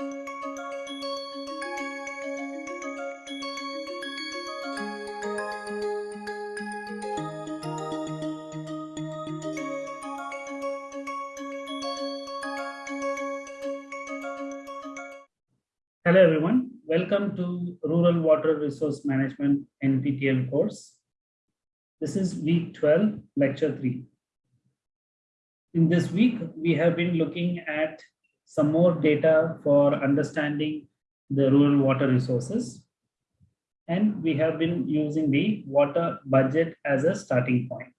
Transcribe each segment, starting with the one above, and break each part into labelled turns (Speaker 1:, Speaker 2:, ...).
Speaker 1: Hello everyone, welcome to Rural Water Resource Management NPTEL course. This is week 12, lecture 3. In this week, we have been looking at some more data for understanding the rural water resources. And we have been using the water budget as a starting point.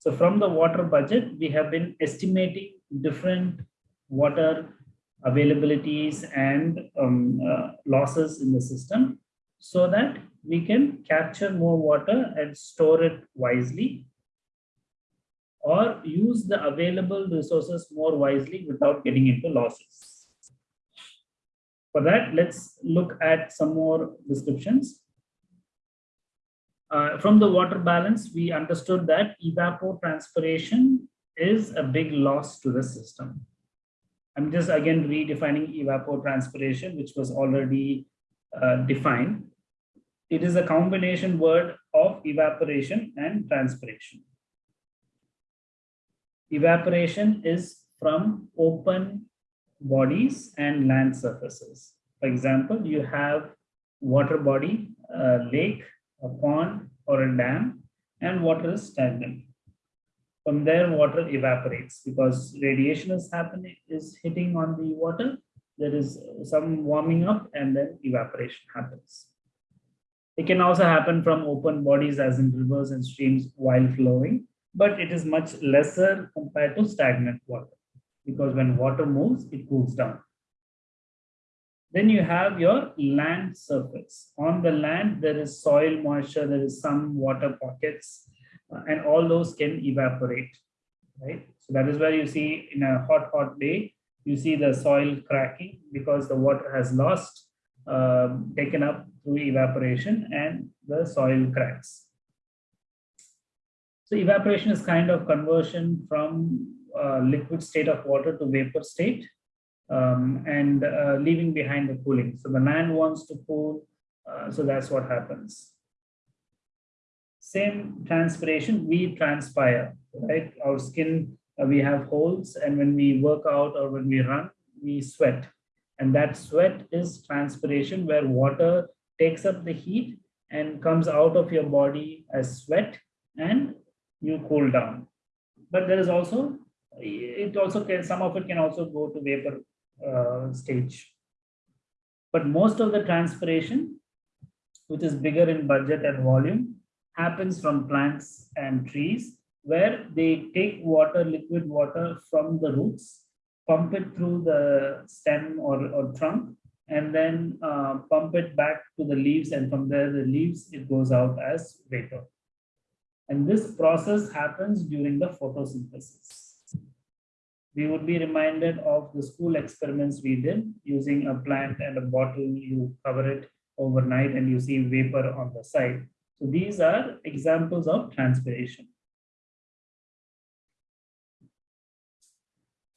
Speaker 1: So from the water budget, we have been estimating different water availabilities and um, uh, losses in the system so that we can capture more water and store it wisely or use the available resources more wisely without getting into losses. For that, let's look at some more descriptions. Uh, from the water balance, we understood that evapotranspiration is a big loss to the system. I'm just again redefining evapotranspiration, which was already uh, defined. It is a combination word of evaporation and transpiration. Evaporation is from open bodies and land surfaces. For example, you have water body, a lake, a pond, or a dam, and water is stagnant. From there, water evaporates because radiation is happening, is hitting on the water. There is some warming up and then evaporation happens. It can also happen from open bodies as in rivers and streams while flowing, but it is much lesser compared to stagnant water because when water moves, it cools down. Then you have your land surface. On the land, there is soil moisture, there is some water pockets, uh, and all those can evaporate, right? So that is where you see in a hot, hot day, you see the soil cracking because the water has lost, um, taken up through evaporation and the soil cracks. So evaporation is kind of conversion from uh, liquid state of water to vapor state um, and uh, leaving behind the cooling. So the land wants to cool, uh, so that's what happens. Same transpiration, we transpire, right? Our skin, uh, we have holes, and when we work out or when we run, we sweat. And that sweat is transpiration where water takes up the heat and comes out of your body as sweat and you cool down. But there is also, it also can, some of it can also go to vapor uh, stage. But most of the transpiration, which is bigger in budget and volume, happens from plants and trees where they take water, liquid water from the roots, pump it through the stem or, or trunk, and then uh, pump it back to the leaves. And from there, the leaves, it goes out as vapor. And this process happens during the photosynthesis. We would be reminded of the school experiments we did using a plant and a bottle, you cover it overnight and you see vapor on the side. So these are examples of transpiration.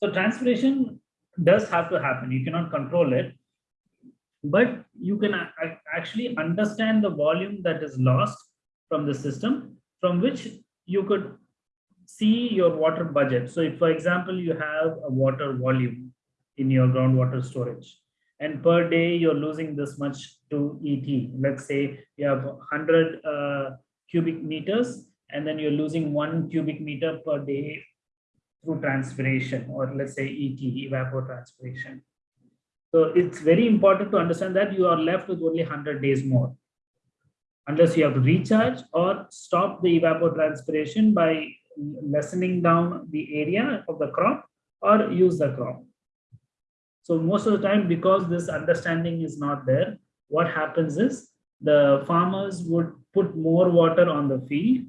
Speaker 1: So transpiration does have to happen. You cannot control it, but you can actually understand the volume that is lost from the system from which you could see your water budget. So if, for example, you have a water volume in your groundwater storage, and per day you're losing this much to ET. Let's say you have 100 uh, cubic meters and then you're losing one cubic meter per day through transpiration or let's say ET, evapotranspiration. So it's very important to understand that you are left with only 100 days more unless you have to recharge or stop the evapotranspiration by lessening down the area of the crop or use the crop. So most of the time, because this understanding is not there, what happens is the farmers would put more water on the field,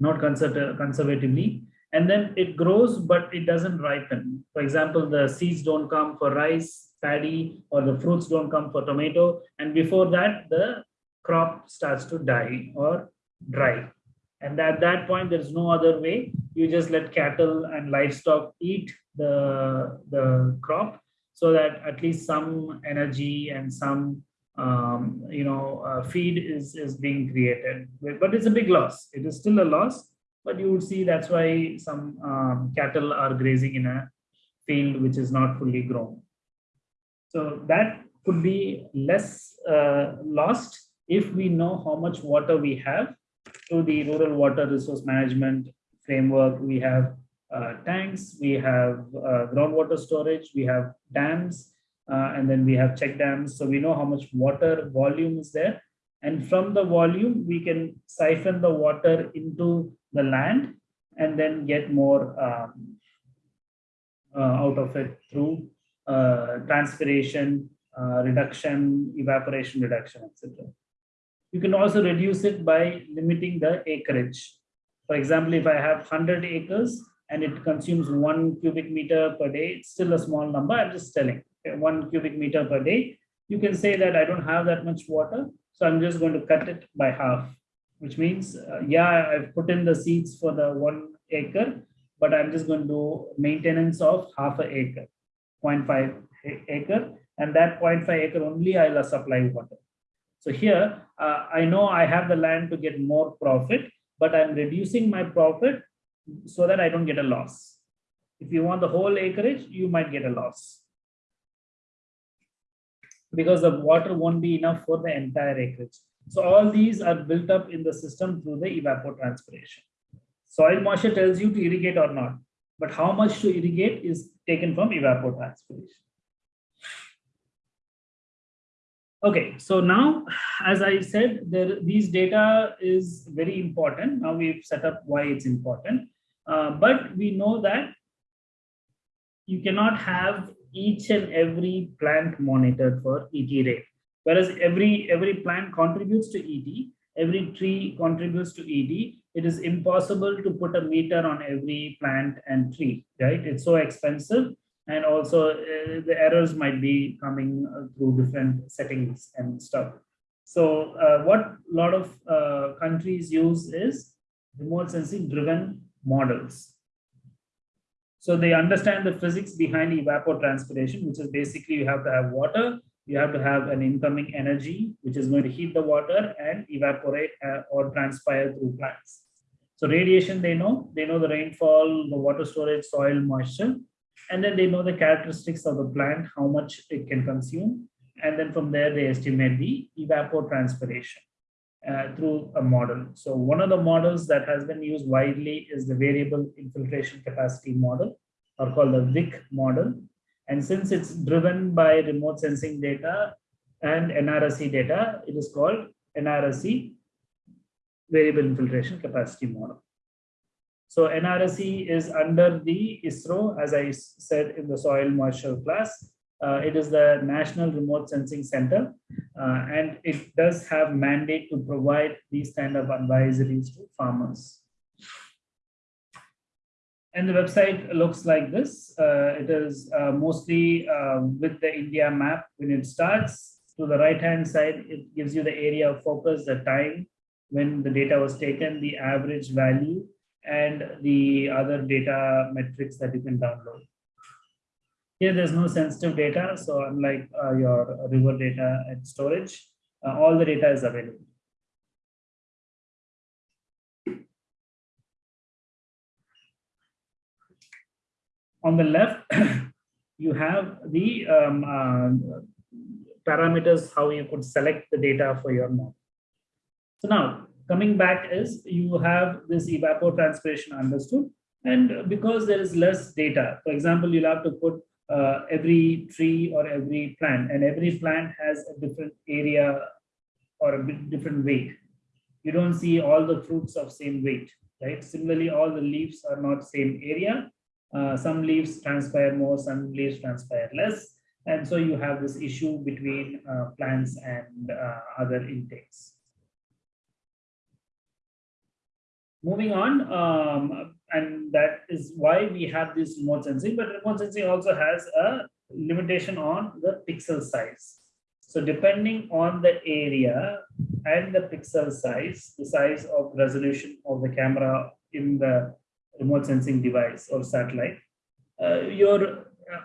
Speaker 1: not conservatively, and then it grows, but it doesn't ripen. For example, the seeds don't come for rice, paddy, or the fruits don't come for tomato. And before that, the crop starts to die or dry. And at that point, there's no other way. You just let cattle and livestock eat the, the crop so that at least some energy and some um, you know uh, feed is is being created but it's a big loss it is still a loss but you would see that's why some um, cattle are grazing in a field which is not fully grown so that could be less uh, lost if we know how much water we have through the rural water resource management framework we have uh, tanks we have uh, groundwater storage we have dams uh, and then we have check dams. So we know how much water volume is there. And from the volume, we can siphon the water into the land and then get more um, uh, out of it through uh, transpiration, uh, reduction, evaporation reduction, etc. You can also reduce it by limiting the acreage. For example, if I have 100 acres and it consumes one cubic meter per day, it's still a small number. I'm just telling one cubic meter per day, you can say that I don't have that much water, so I'm just going to cut it by half, which means, uh, yeah, I've put in the seeds for the one acre, but I'm just going to do maintenance of half an acre, 0.5 acre, and that 0.5 acre only I'll supply water. So here, uh, I know I have the land to get more profit, but I'm reducing my profit so that I don't get a loss. If you want the whole acreage, you might get a loss because the water won't be enough for the entire acreage. So all these are built up in the system through the evapotranspiration. Soil moisture tells you to irrigate or not, but how much to irrigate is taken from evapotranspiration. Okay, so now, as I said, there, these data is very important. Now we've set up why it's important, uh, but we know that you cannot have each and every plant monitored for ET rate. Whereas every, every plant contributes to ET, every tree contributes to ET, it is impossible to put a meter on every plant and tree, right? It's so expensive. And also uh, the errors might be coming uh, through different settings and stuff. So uh, what a lot of uh, countries use is remote sensing driven models. So they understand the physics behind evapotranspiration, which is basically you have to have water, you have to have an incoming energy, which is going to heat the water and evaporate uh, or transpire through plants. So radiation, they know, they know the rainfall, the water storage, soil moisture, and then they know the characteristics of the plant, how much it can consume. And then from there, they estimate the evapotranspiration uh, through a model. So one of the models that has been used widely is the variable infiltration capacity model or called the VIC model. And since it's driven by remote sensing data and NRSC data, it is called NRSC variable infiltration capacity model. So NRSC is under the ISRO, as I said in the soil moisture class, uh, it is the National Remote Sensing Center, uh, and it does have mandate to provide these kind of advisories to farmers. And the website looks like this. Uh, it is uh, mostly uh, with the India map. When it starts to the right-hand side, it gives you the area of focus, the time when the data was taken, the average value, and the other data metrics that you can download. Here, there's no sensitive data. So unlike uh, your river data and storage, uh, all the data is available. On the left, you have the um, uh, parameters, how you could select the data for your model. So now coming back is you have this evapotranspiration understood. And because there is less data, for example, you'll have to put uh, every tree or every plant and every plant has a different area or a different weight. You don't see all the fruits of same weight right? Similarly all the leaves are not same area. Uh, some leaves transpire more some leaves transpire less. And so you have this issue between uh, plants and uh, other intakes moving on um, and that is why we have this remote sensing but remote sensing also has a limitation on the pixel size so depending on the area and the pixel size the size of resolution of the camera in the remote sensing device or satellite uh, your uh,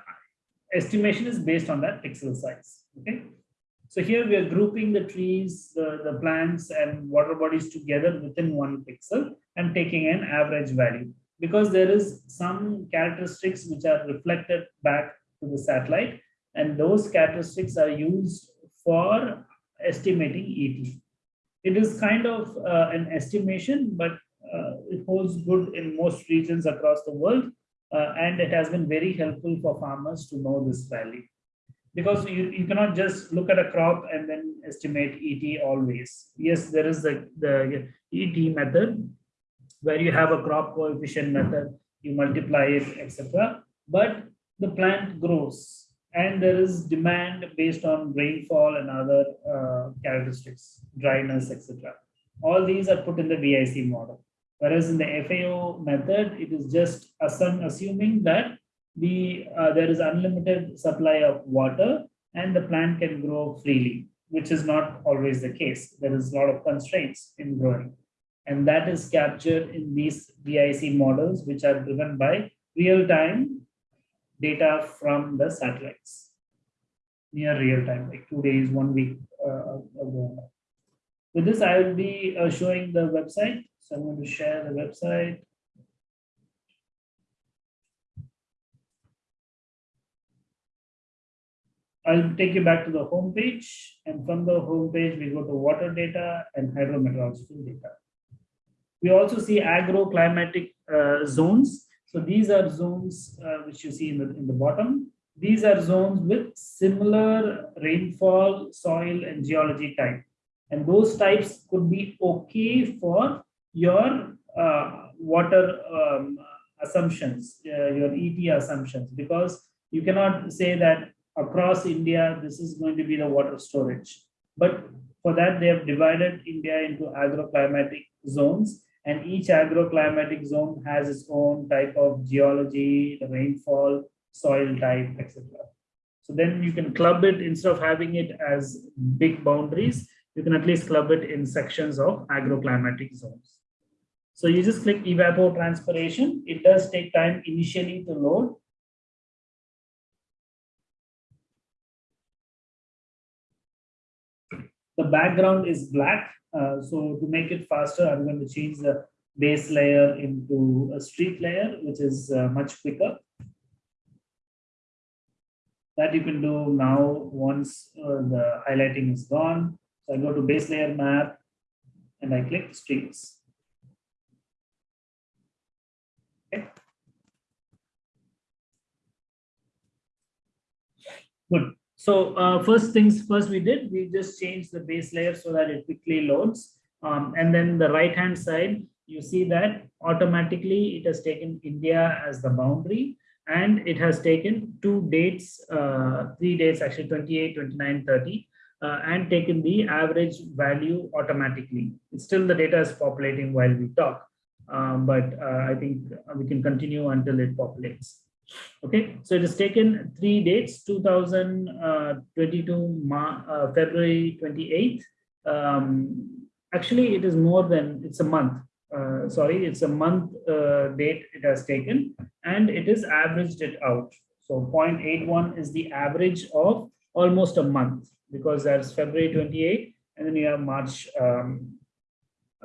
Speaker 1: estimation is based on that pixel size. Okay. So here we are grouping the trees, the, the plants and water bodies together within one pixel and taking an average value because there is some characteristics which are reflected back to the satellite and those characteristics are used for estimating ET. It is kind of uh, an estimation, but uh, it holds good in most regions across the world. Uh, and it has been very helpful for farmers to know this value because you, you cannot just look at a crop and then estimate ET always. Yes, there is the, the ET method where you have a crop coefficient method, you multiply it, etc. But the plant grows and there is demand based on rainfall and other uh, characteristics, dryness, etc. All these are put in the VIC model. Whereas in the FAO method, it is just assuming that the uh, there is unlimited supply of water and the plant can grow freely, which is not always the case. There is a lot of constraints in growing. And that is captured in these VIC models, which are driven by real-time data from the satellites. Near real time, like two days, one week uh, ago. With this, I will be uh, showing the website. So I'm going to share the website. I'll take you back to the home page. And from the home page, we go to water data and hydrometeorological data. We also see agroclimatic uh, zones. So these are zones uh, which you see in the, in the bottom. These are zones with similar rainfall, soil, and geology type. And those types could be okay for your uh, water um, assumptions, uh, your ET assumptions, because you cannot say that across India, this is going to be the water storage. But for that, they have divided India into agroclimatic zones, and each agroclimatic zone has its own type of geology, the rainfall, soil type, etc. So then you can club it instead of having it as big boundaries, you can at least club it in sections of agroclimatic zones. So you just click evapotranspiration. It does take time initially to load. The background is black. Uh, so to make it faster, I'm going to change the base layer into a street layer, which is uh, much quicker. That you can do now once uh, the highlighting is gone. So I go to base layer map and I click streets. Okay. Good. So uh, first things first we did, we just changed the base layer so that it quickly loads. Um, and then the right hand side, you see that automatically it has taken India as the boundary and it has taken two dates, uh, three dates actually 28, 29, 30 uh, and taken the average value automatically. It's still the data is populating while we talk, um, but uh, I think we can continue until it populates. Okay, so it has taken three dates, 2022 uh, uh, February 28th. Um, actually, it is more than, it's a month. Uh, sorry, it's a month uh, date it has taken and it is averaged it out. So 0.81 is the average of almost a month because that's February 28 and then you have March um,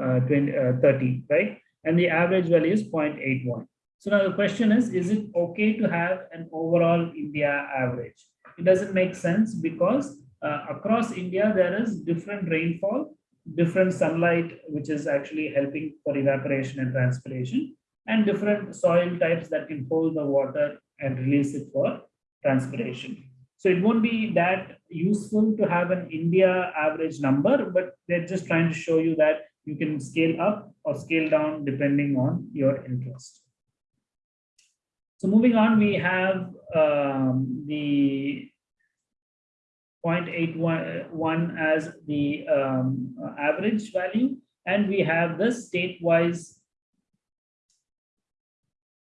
Speaker 1: uh, 20, uh, 30, right? And the average value is 0.81. So now the question is, is it okay to have an overall India average? It doesn't make sense because uh, across India, there is different rainfall, different sunlight, which is actually helping for evaporation and transpiration, and different soil types that can hold the water and release it for transpiration. So it won't be that useful to have an India average number, but they're just trying to show you that you can scale up or scale down depending on your interest. So moving on, we have um, the 0.81 as the um, average value, and we have the state-wise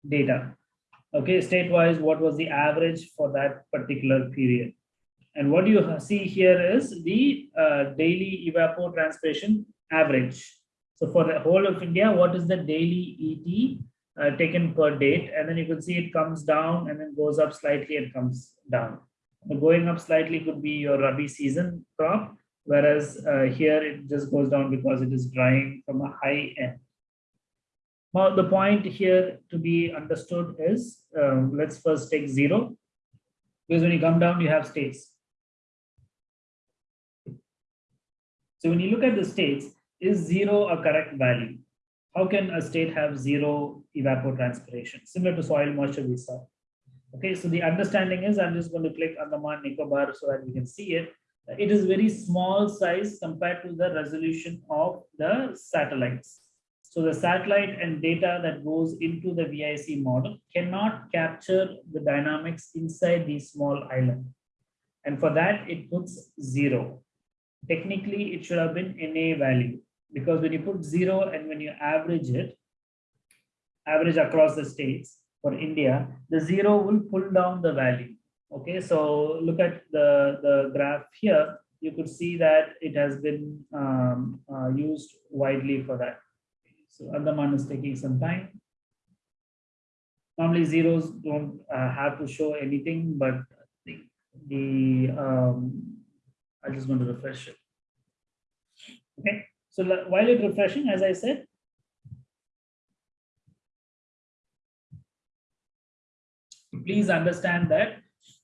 Speaker 1: data okay, state-wise, what was the average for that particular period. And what you see here is the uh, daily evapotranspiration average. So for the whole of India, what is the daily ET uh, taken per date. And then you can see it comes down and then goes up slightly and comes down. The going up slightly could be your Rabi season crop, whereas uh, here it just goes down because it is drying from a high end. Now, the point here to be understood is, um, let's first take zero, because when you come down, you have states. So when you look at the states, is zero a correct value? How can a state have zero evapotranspiration? Similar to soil moisture we saw. Okay, so the understanding is, I'm just going to click on Andaman Nicobar so that we can see it. It is very small size compared to the resolution of the satellites. So the satellite and data that goes into the VIC model cannot capture the dynamics inside the small island. And for that, it puts zero. Technically, it should have been NA value because when you put zero and when you average it, average across the states for India, the zero will pull down the value. Okay, so look at the, the graph here. You could see that it has been um, uh, used widely for that. So Andaman is taking some time. Normally zeros don't uh, have to show anything, but the, the um, I just want to refresh it. Okay, so while it refreshing, as I said, please understand that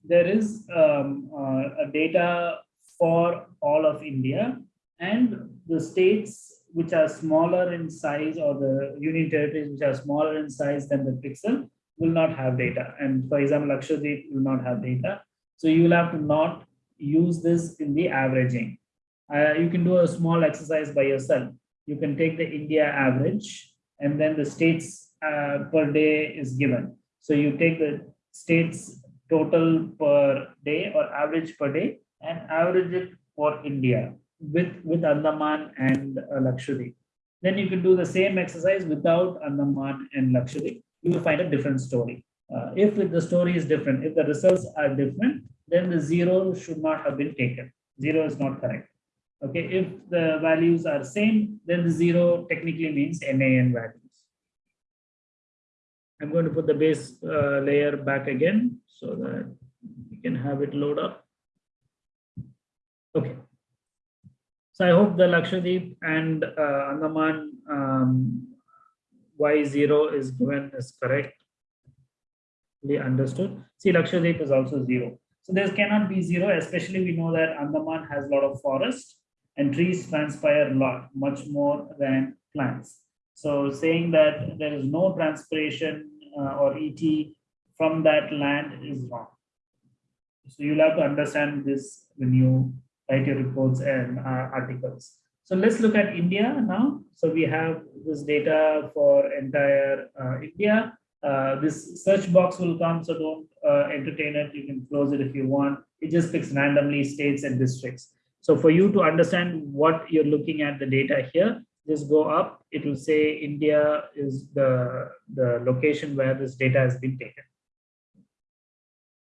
Speaker 1: there is um, uh, data for all of India and the states which are smaller in size or the union territories which are smaller in size than the pixel will not have data. And for example, Lakshadweep will not have data. So you will have to not use this in the averaging. Uh, you can do a small exercise by yourself. You can take the India average and then the states uh, per day is given. So you take the states total per day or average per day and average it for India with, with Andaman and uh, Lakshadweep. Then you can do the same exercise without Andaman and Lakshadweep. You will find a different story. Uh, if the story is different, if the results are different, then the zero should not have been taken. Zero is not correct. Okay, if the values are same, then the zero technically means NAN values. I'm going to put the base uh, layer back again so that we can have it load up. Okay. So I hope the Lakshadweep and uh, Andaman um, Y0 is given is correct. Understood. See, Lakshadweep is also zero. So there cannot be zero, especially we know that Andaman has a lot of forest and trees transpire a lot, much more than plants. So saying that there is no transpiration uh, or ET from that land is wrong. So you'll have to understand this when you write your reports and uh, articles. So let's look at India now. So we have this data for entire uh, India. Uh, this search box will come, so don't uh, entertain it. You can close it if you want. It just picks randomly states and districts. So for you to understand what you're looking at the data here, just go up. It will say India is the, the location where this data has been taken.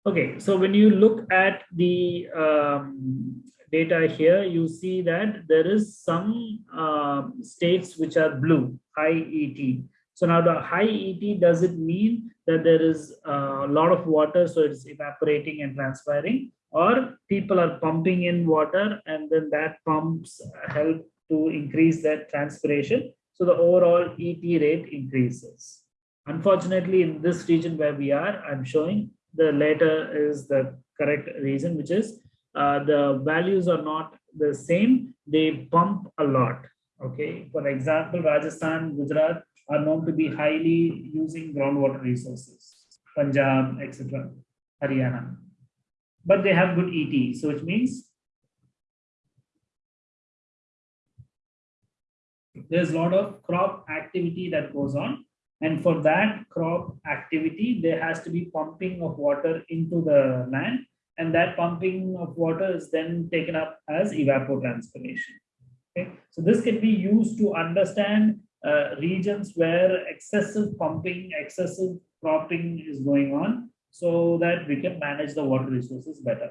Speaker 1: Okay, so when you look at the um, data here, you see that there is some uh, states which are blue, high ET. So now the high ET, does it mean that there is a lot of water, so it's evaporating and transpiring, or people are pumping in water and then that pumps help to increase that transpiration. So the overall ET rate increases. Unfortunately, in this region where we are, I'm showing the latter is the correct reason, which is uh, the values are not the same. They pump a lot. Okay. For example, Rajasthan, Gujarat are known to be highly using groundwater resources, Punjab, etc., Haryana. But they have good ET, so which means there's a lot of crop activity that goes on. And for that crop activity, there has to be pumping of water into the land and that pumping of water is then taken up as evapotranspiration. Okay, so this can be used to understand uh, regions where excessive pumping, excessive cropping is going on, so that we can manage the water resources better.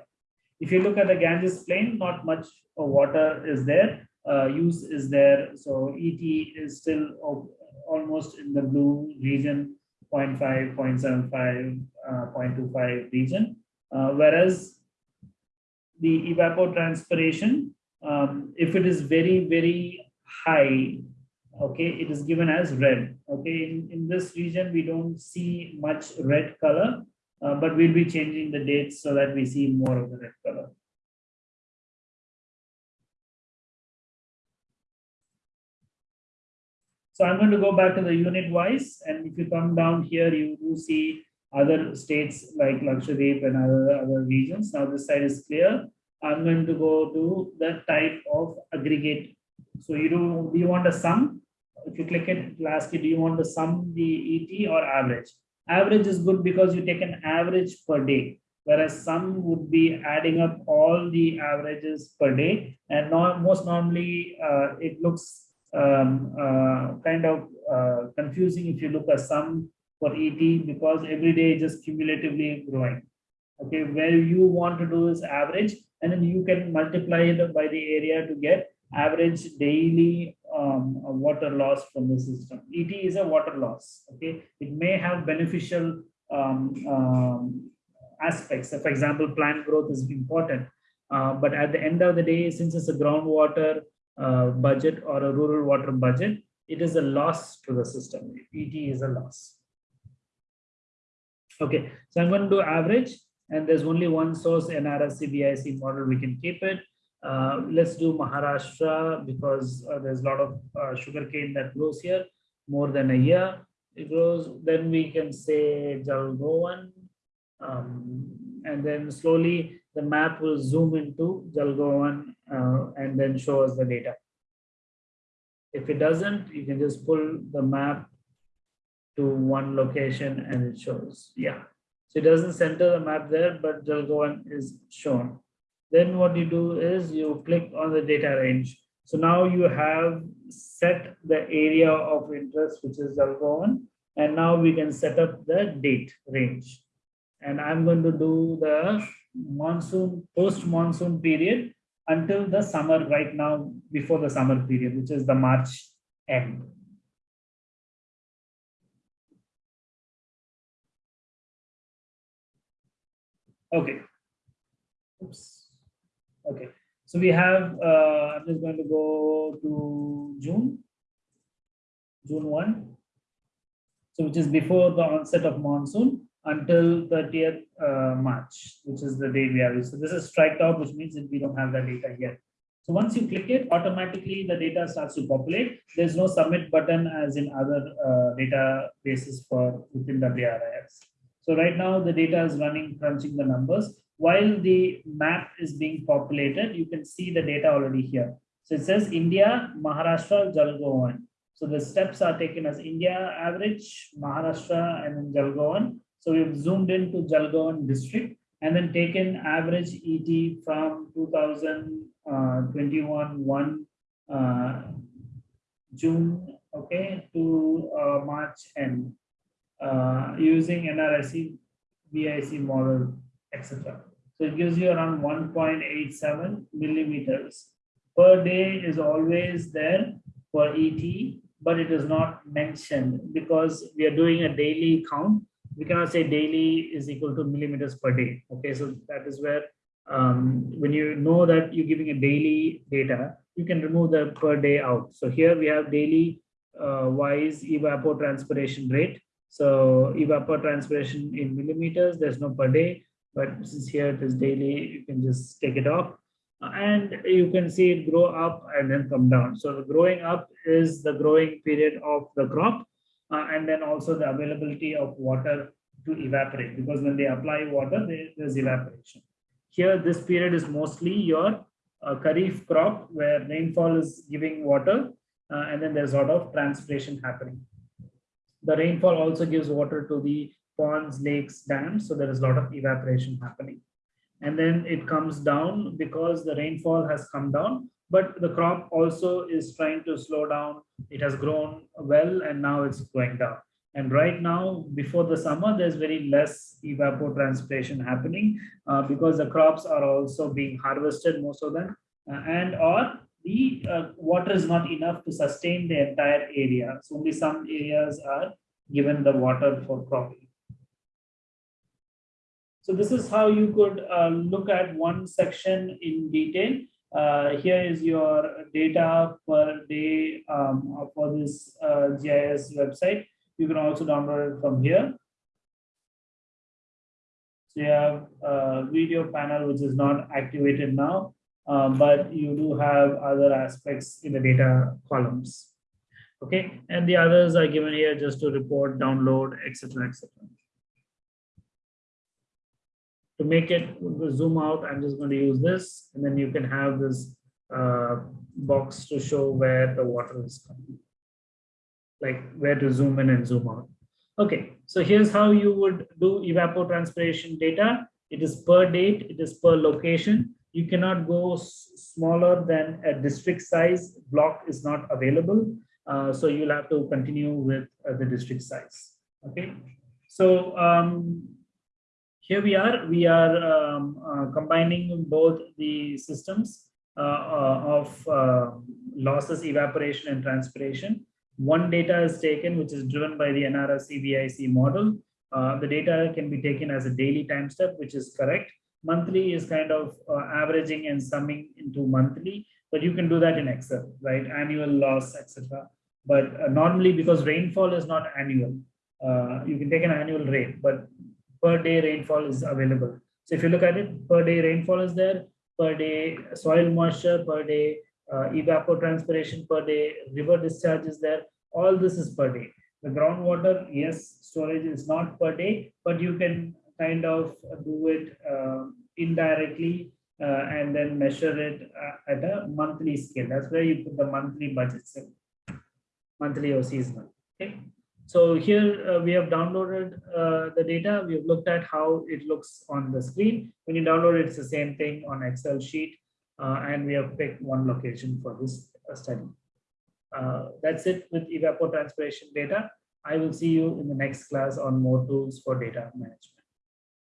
Speaker 1: If you look at the Ganges plain, not much water is there, uh, use is there, so ET is still almost in the blue region 0.5, 0.75, uh, 0.25 region. Uh, whereas the evapotranspiration, um, if it is very, very high, okay, it is given as red. Okay, in, in this region, we don't see much red color, uh, but we'll be changing the dates so that we see more of the red color. So I'm going to go back to the unit wise. And if you come down here, you do see other states like Lakshadweep and other, other regions. Now this side is clear. I'm going to go to the type of aggregate. So you do, do you want a sum? If you click it, it'll ask you, do you want to sum the ET or average? Average is good because you take an average per day, whereas sum would be adding up all the averages per day. And most normally uh, it looks um, uh, kind of uh, confusing if you look at sum for ET because every day just cumulatively growing. Okay, where you want to do is average, and then you can multiply it by the area to get average daily um, water loss from the system. ET is a water loss. Okay, it may have beneficial um, um, aspects. So for example, plant growth is important, uh, but at the end of the day, since it's a groundwater uh, budget or a rural water budget, it is a loss to the system. ET is a loss. Okay, so I'm going to do average and there's only one source NRSC VIC model, we can keep it. Uh, let's do Maharashtra because uh, there's a lot of uh, sugarcane that grows here, more than a year. It grows, then we can say Jalgaon, um, and then slowly the map will zoom into Jalgaon uh, and then show us the data. If it doesn't, you can just pull the map to one location and it shows. Yeah. So it doesn't center the map there, but Jalgaon is shown. Then what you do is you click on the data range. So now you have set the area of interest, which is Jalgaon, and now we can set up the date range. And I'm going to do the monsoon, post-monsoon period until the summer right now, before the summer period, which is the March end. Okay. Oops. Okay. So we have, uh, I'm just going to go to June, June 1. So which is before the onset of monsoon until 30th uh, March, which is the date we have. So this is strike out, which means that we don't have the data yet. So once you click it, automatically the data starts to populate. There's no submit button as in other uh, databases for within WRIS. So right now the data is running, crunching the numbers. While the map is being populated, you can see the data already here. So it says India, Maharashtra, Jalgaon. So the steps are taken as India average, Maharashtra, and then Jalgaon. So we've zoomed into Jalgaon district and then taken average ET from 2021 uh, 1 uh, June, okay, to uh, March end uh, using NRSC, VIC model, etc. So it gives you around 1.87 millimeters per day is always there for ET, but it is not mentioned because we are doing a daily count we cannot say daily is equal to millimeters per day. Okay, so that is where um, when you know that you're giving a daily data, you can remove the per day out. So here we have daily uh, wise evapotranspiration rate. So evapotranspiration in millimeters, there's no per day, but since here it is daily, you can just take it off. and you can see it grow up and then come down. So the growing up is the growing period of the crop uh, and then also the availability of water to evaporate because when they apply water, there's evaporation. Here, this period is mostly your uh, Kharif crop where rainfall is giving water uh, and then there's a lot of transpiration happening. The rainfall also gives water to the ponds, lakes, dams, so there is a lot of evaporation happening. And then it comes down because the rainfall has come down but the crop also is trying to slow down. It has grown well and now it's going down. And right now, before the summer, there's very less evapotranspiration happening uh, because the crops are also being harvested, most of them, uh, and or the uh, water is not enough to sustain the entire area. So only some areas are given the water for cropping. So this is how you could uh, look at one section in detail. Uh, here is your data per day um, for this uh, GIS website. You can also download it from here. So you have a video panel, which is not activated now, uh, but you do have other aspects in the data columns. Okay, and the others are given here just to report, download, etc., etc. To make it zoom out, I'm just going to use this, and then you can have this uh, box to show where the water is coming, like where to zoom in and zoom out. Okay, so here's how you would do evapotranspiration data. It is per date, it is per location. You cannot go smaller than a district size block is not available. Uh, so you'll have to continue with uh, the district size. Okay, so um, here we are. We are um, uh, combining both the systems uh, uh, of uh, losses, evaporation, and transpiration. One data is taken, which is driven by the NRSC VIC model. the data can be taken as a daily time step, which is correct. Monthly is kind of averaging and summing into monthly but you can do that in Excel, right? Annual loss, etc. But uh, normally because rainfall is not annual, uh, you can take an annual rate, but per day rainfall is available. So if you look at it, per day rainfall is there, per day soil moisture, per day uh, evapotranspiration per day, river discharge is there. All this is per day. The groundwater, yes, storage is not per day, but you can kind of do it uh, indirectly uh, and then measure it uh, at a monthly scale. That's where you put the monthly budgets in, monthly or seasonal. Okay. So here uh, we have downloaded uh, the data. We have looked at how it looks on the screen. When you download it, it's the same thing on Excel sheet. Uh, and we have picked one location for this uh, study. that's it with evapotranspiration data. I will see you in the next class on more tools for data management.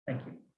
Speaker 1: Thank you.